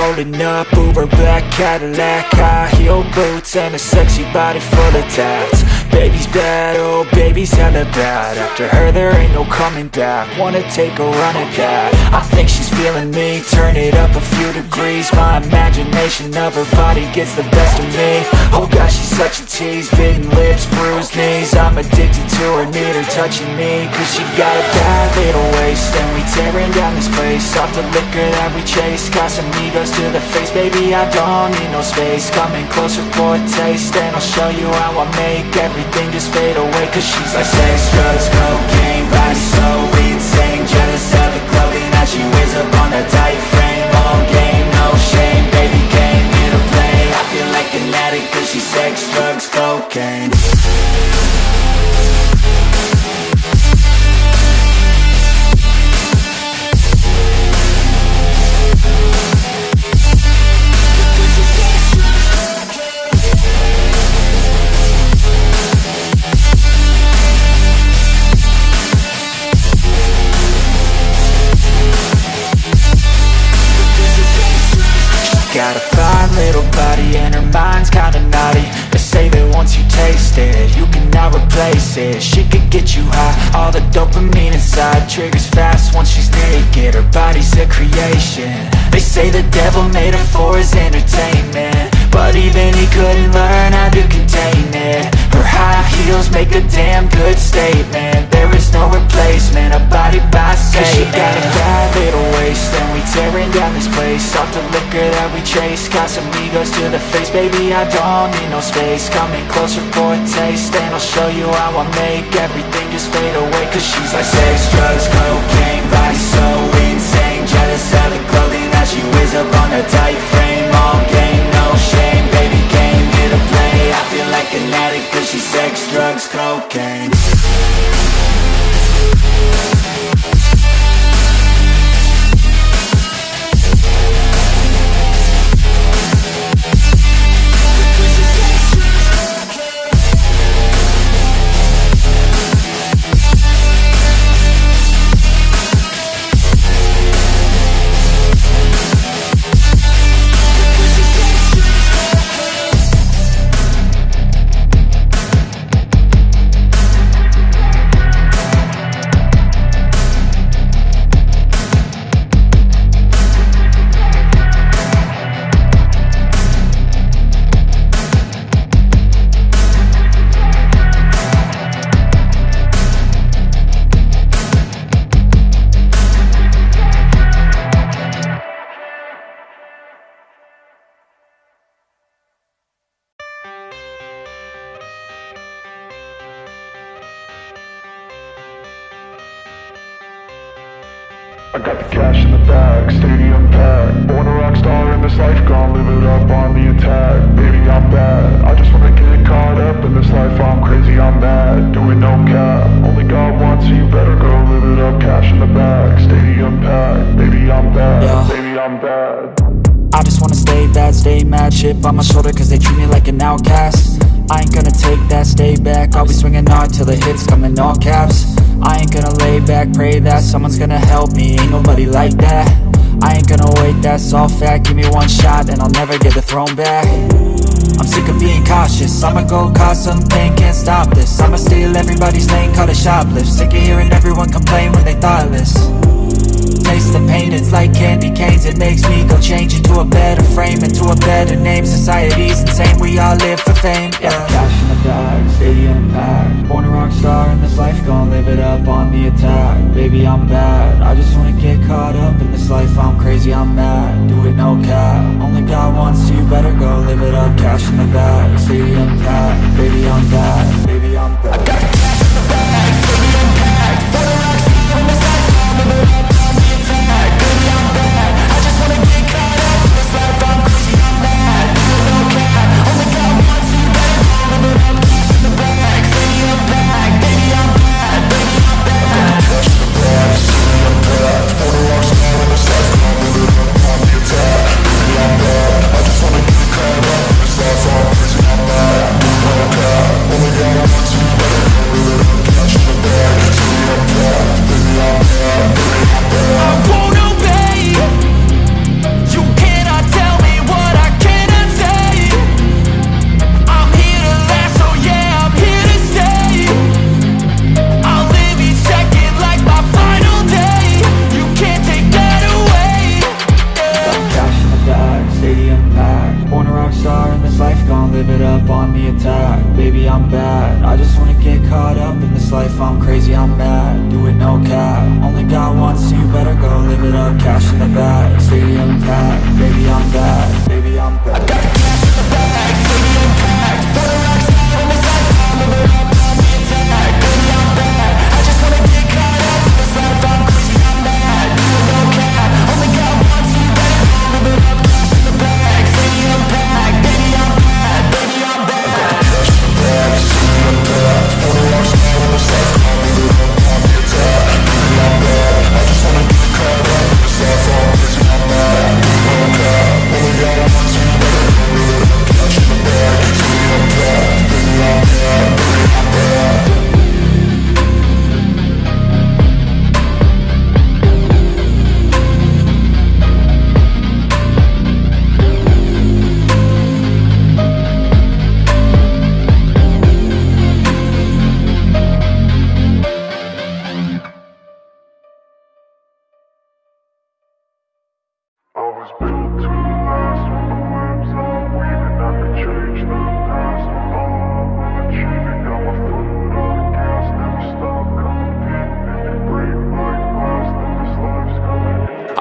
rolling up Uber black Cadillac High heel boots and a sexy body full of tats Baby's bad, oh baby's hella bad. After her there ain't no coming back. Wanna take a run at that. I think she's feeling me. Turn it up a few degrees. My imagination of her body gets the best of me. Oh gosh, she's such a tease. Bitten lips, bruised knees. I'm addicted to her, need her touching me. Cause she got a bad little waist. And we tearing down this place. Off the liquor that we chase. Got some egos to the face. Baby, I don't need no space. Coming closer for a taste. And I'll show you how I make everything just fade away Cause she's like sex, drugs, cocaine Body so insane Jealous of the clothing that she wears up on a tight frame. All game, no shame Baby came here to play. I feel like an addict Cause she's sex, drugs, cocaine it She could get you high, all the dopamine inside Triggers fast once she's naked, her body's a creation. They say the devil made her for his entertainment. But even he couldn't learn how to contain it. Her high heels make a damn good statement no replacement, a body by Satan Cause she got a bad little waist And we tearing down this place. Off the liquor that we chase Got some egos to the face. Baby, I don't need no space. Coming closer for a taste And I'll show you how I make everything just fade away. Cause she's like sex, drugs, cocaine Body so insane. Jealous of the clothing that she wears up on a tight frame. All game, no shame Baby came here to play. I feel like an addict Cause she's sex, drugs, cocaine we'll be right back. I got the cash in the bag, stadium packed. Born a rock star in this life, gon' live it up on the attack. Baby, I'm bad, I just wanna get caught up in this life. I'm crazy, I'm mad, doing no cap. Only God wants so you better go live it up. Cash in the bag, stadium packed. Baby, I'm bad, Yeah. baby, I'm bad I just wanna stay bad, stay mad Chip on my shoulder cause they treat me like an outcast. I ain't gonna take that, stay back. I'll be swinging hard till the hits come in all caps. I ain't gonna lay back, pray that someone's gonna help me. Ain't nobody like that. I ain't gonna wait, that's all fact. Give me one shot and I'll never get the throne back. I'm sick of being cautious. I'ma go cause something, can't stop this. I'ma steal everybody's lane, call it shoplift. Sick of hearing everyone complain when they thoughtless Taste the pain, it's like candy canes. It makes me go change into a better frame Into a better name, society's insane. We all live for fame, yeah. Cash in the bag, stadium packed Born a rock star in this life, gon' live it up on the attack. Baby, I'm bad, I just wanna get caught up in this life. I'm crazy, I'm mad, do it no cap. Only God wants you, better go live it up. Cash in the bag, stadium packed Baby, I'm bad, baby,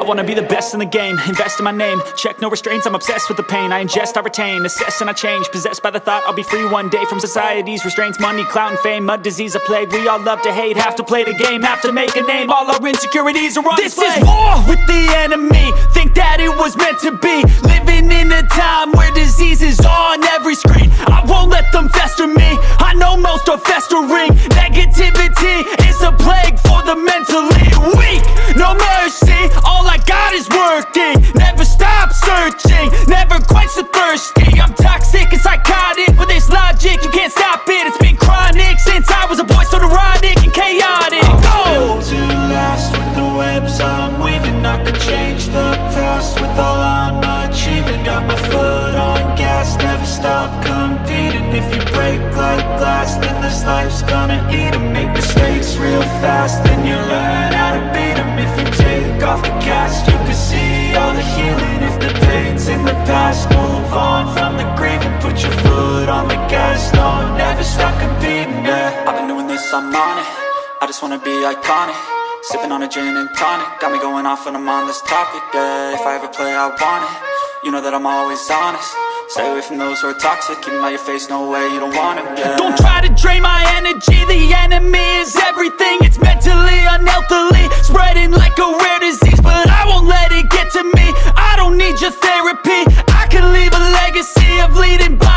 wanna be the best in the game, invest in my name. Check no restraints, I'm obsessed with the pain. I ingest, I retain, assess and I change. Possessed by the thought I'll be free one day From society's restraints, money, clout and fame. Mud, disease, a plague, we all love to hate. Have to play the game, have to make a name. All our insecurities are on This display. is war with the enemy. Think that it was meant to be. Living in a time where disease is on every screen. I won't let them fester me. I know most are festering. Negativity is a plague for the mentally weak. No mercy, all I got is working. Never stop searching, never quench the thirsty. I'm toxic and psychotic. With this logic You can't stop it, it's been chronic Since I was a boy, so neurotic and chaotic. Go! built to last with the webs I'm weaving. I could change the past with all I'm achieving. Got my foot on gas, never stop competing. If you break like glass, then this life's gonna eat 'em. Make mistakes real fast, then you learn how to move on from the grave And put your foot on the gas, no, never stop competing, yeah. I've been doing this, I'm on it. I just wanna be iconic. Sipping on a gin and tonic. Got me going off when I'm on this topic, yeah. If I ever play, I want it. You know that I'm always honest. Stay away from those who are toxic. Keep 'em out your face, no way, you don't want them, yeah. Don't try to drain my energy. The enemy is everything. It's mentally, unhealthily Spreading like a rare disease. But I won't let it get to me. I don't need your therapy legacy of leading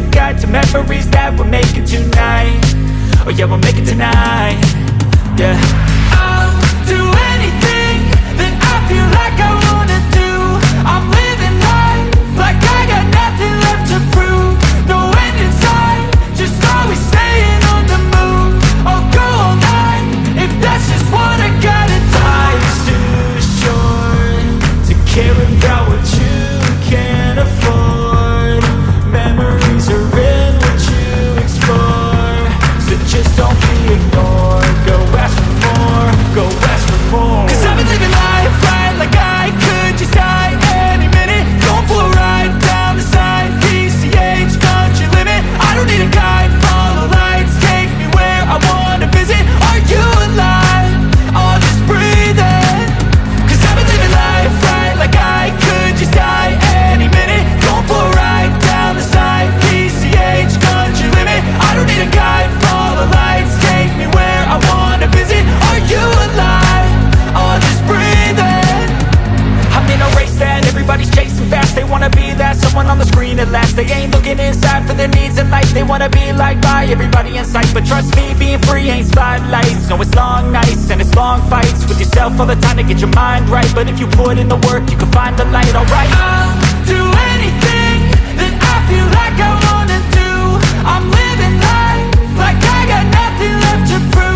Got guide to memories that we're making tonight. Oh yeah, we'll make it tonight, yeah. They ain't looking inside for their needs in life. They wanna be like, by everybody in sight. But trust me, being free ain't spotlights. No, it's long nights and it's long fights With yourself all the time to get your mind right. But if you put in the work, you can find the light, alright? I'll do anything that I feel like I wanna do. I'm living life like I got nothing left to prove.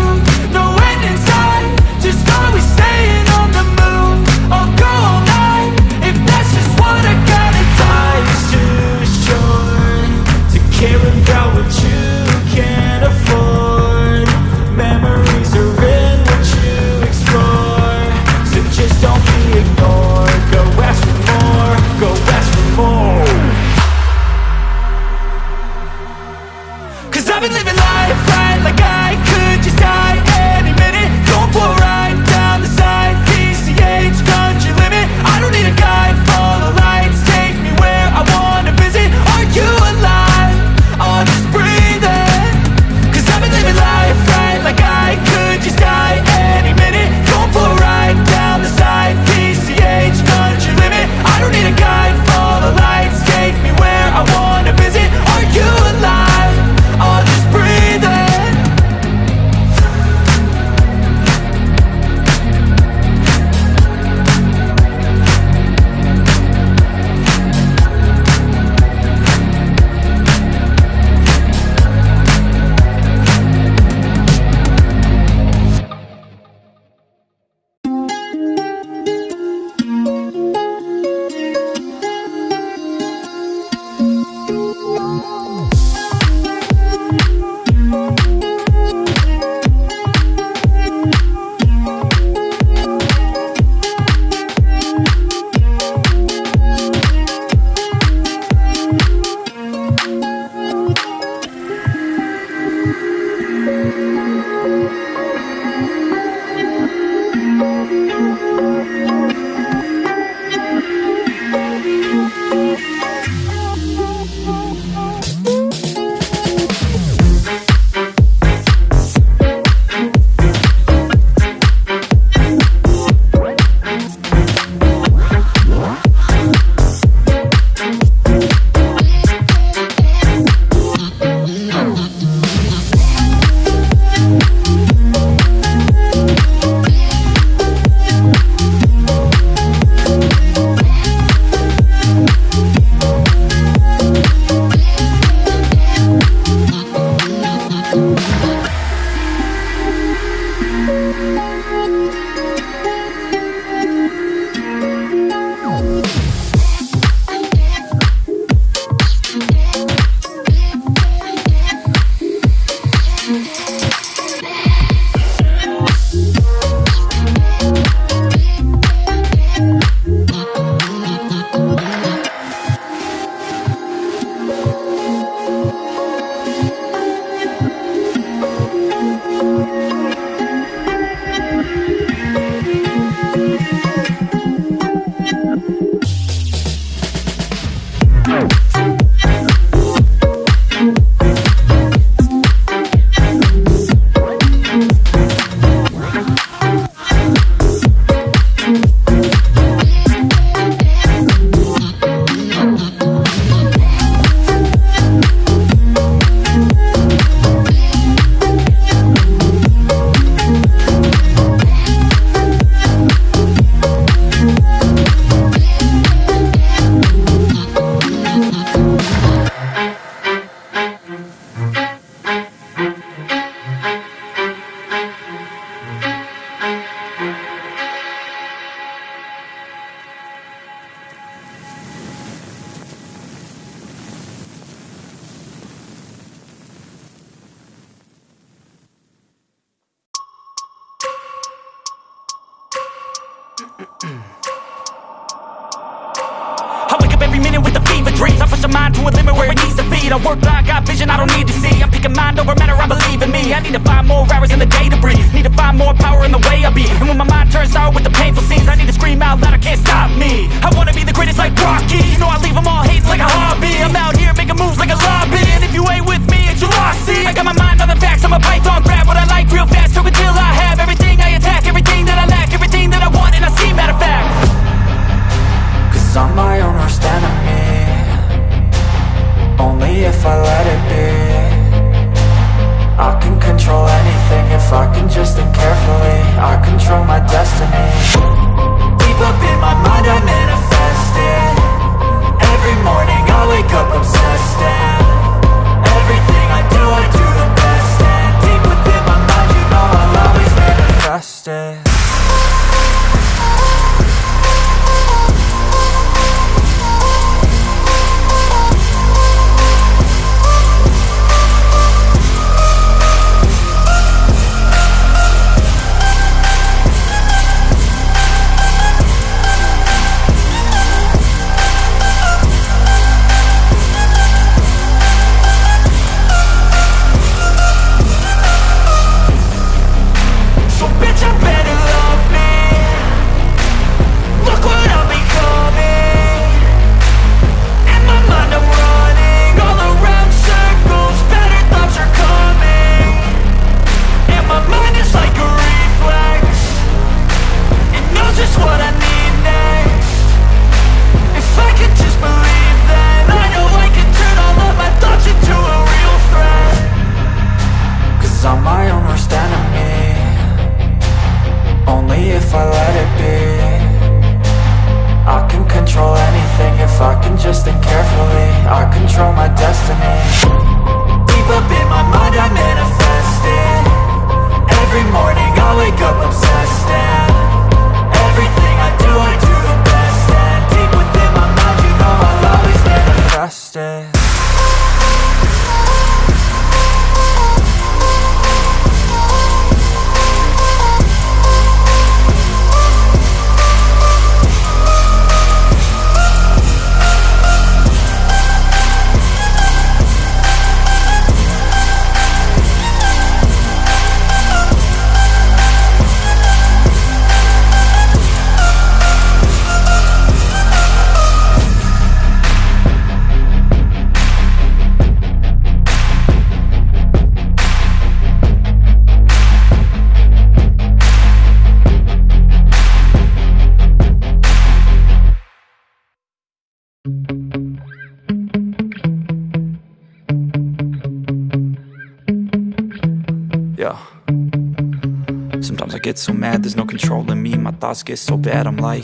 get so mad, there's no control in me. My thoughts get so bad, I'm like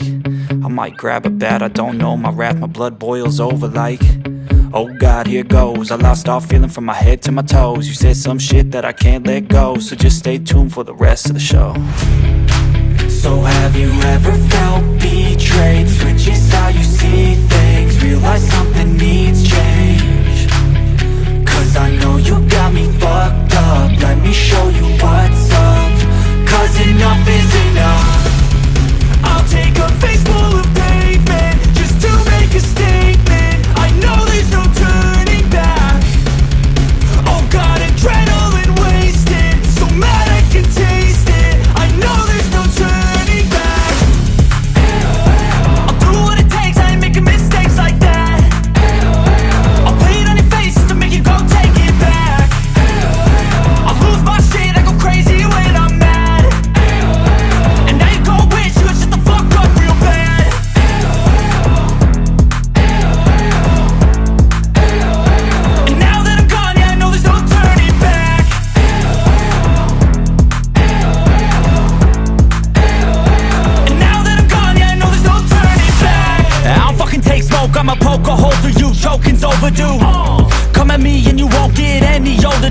I might grab a bat, I don't know My wrath, my blood boils over like Oh God, here goes. I lost all feeling from my head to my toes. You said some shit that I can't let go So just stay tuned for the rest of the show. So have you ever felt betrayed? Switches how you see things Realize something needs change. Cause I know you got me fucked up. Let me show you what's up. Cause enough is enough. I'll take a face full of pavement Just to make a stand.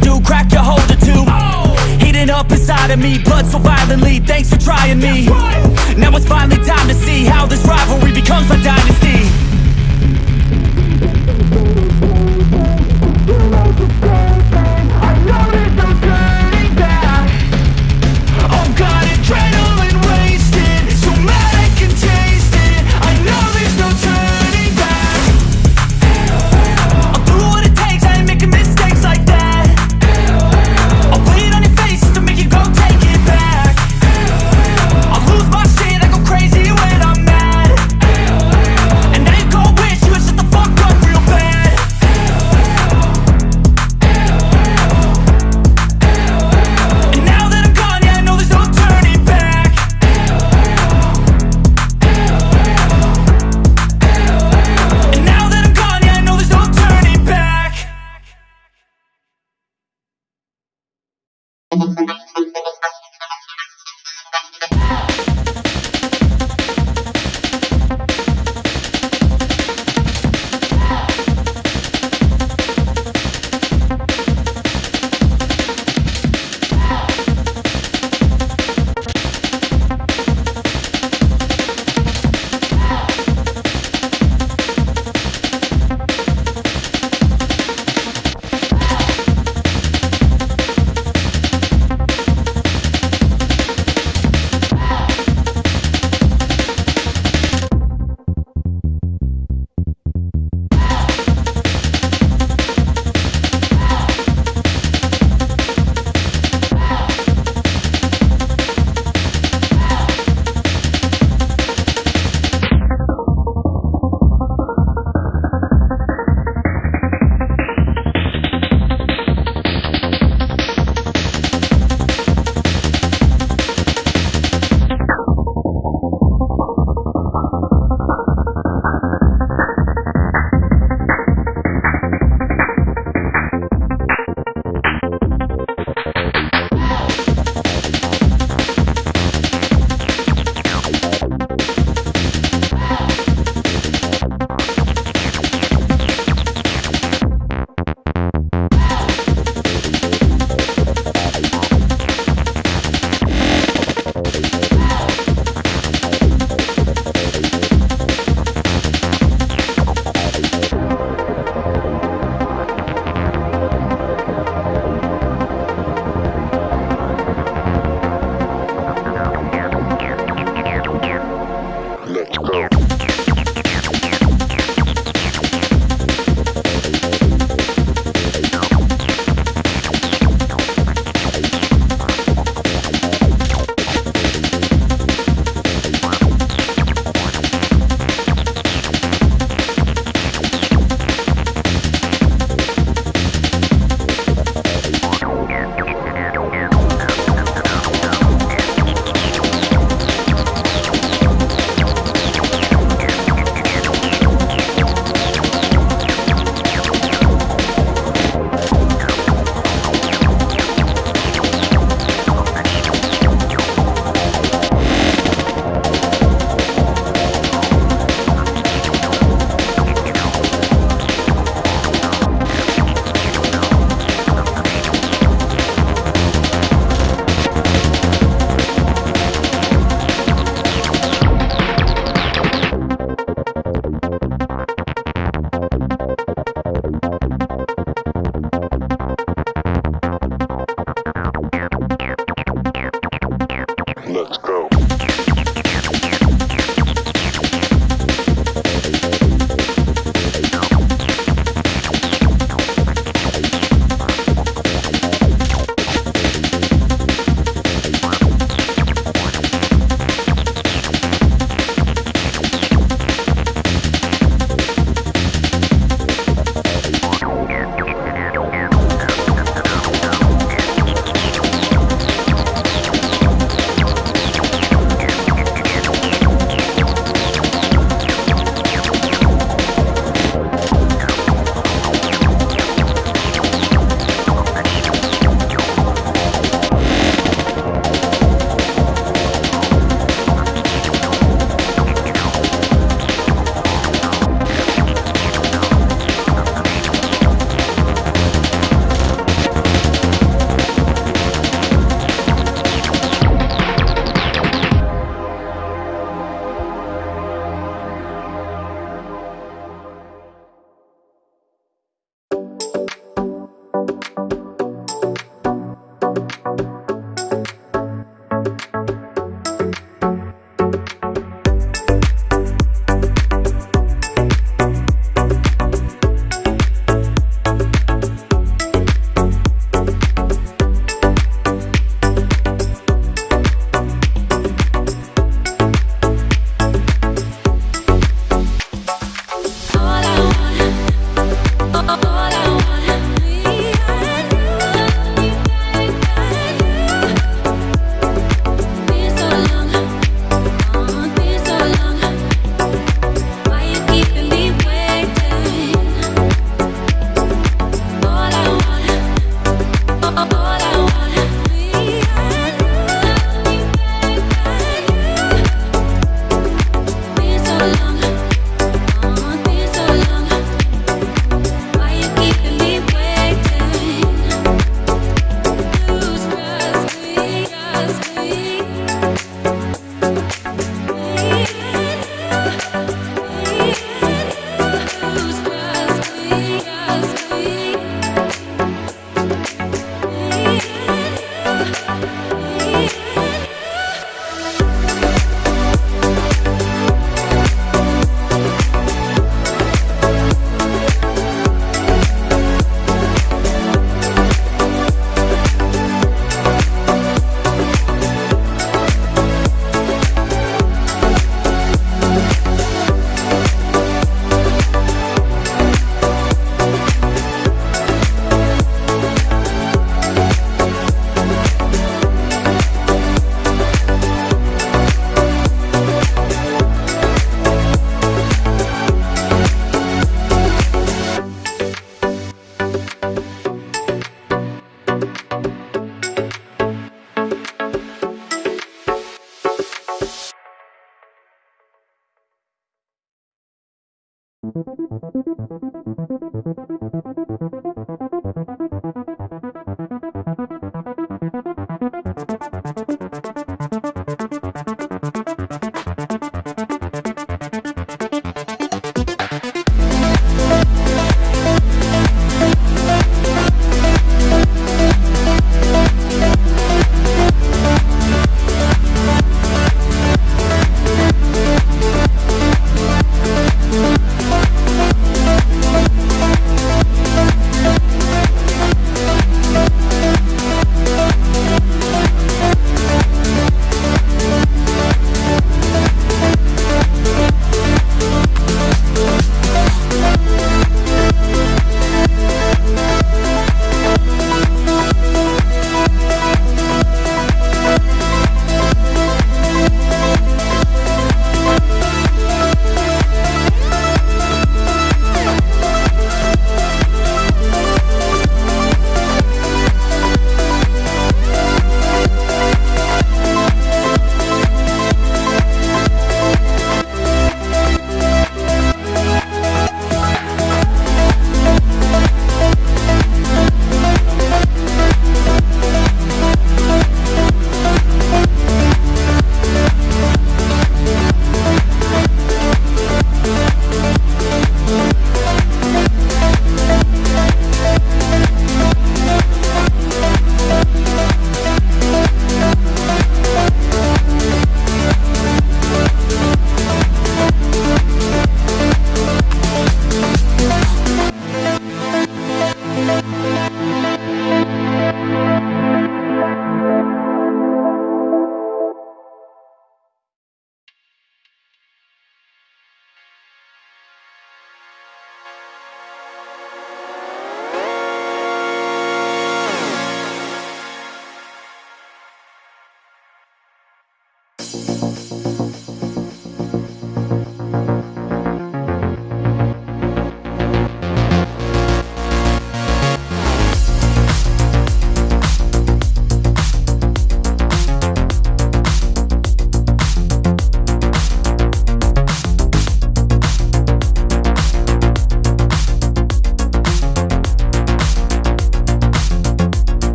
do, crack your holder too oh. Heating up inside of me, blood so violently Thanks for trying me right. Now it's finally time to see How this rivalry becomes a dynasty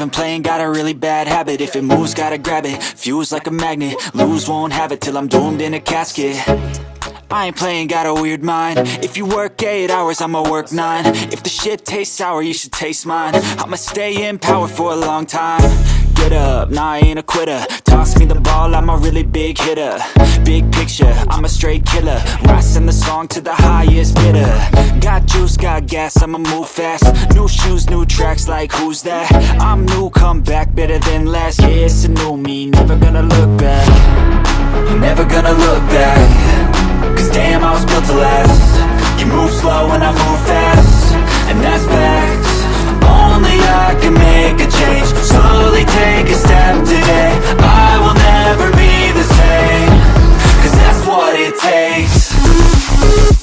even playing, got a really bad habit. If it moves, gotta grab it, fuse like a magnet. Lose, won't have it till I'm doomed in a casket. I ain't playing, got a weird mind. If you work 8 hours, I'ma work 9 If the shit tastes sour, you should taste mine. I'ma stay in power for a long time Get up, nah I ain't a quitter. Toss me the ball, I'm a really big hitter. Big picture, I'm a straight killer. Rising the song to the highest bidder. Got juice, got gas, I'ma move fast. New shoes, new tracks, like who's that? I'm new, come back, better than last Yeah, it's a new me, never gonna look back. Never gonna look back. Cause damn, I was built to last. You move slow and I move fast. And that's facts Only I can make a change. Slowly take a step today. I will never be the same. Cause that's what it takes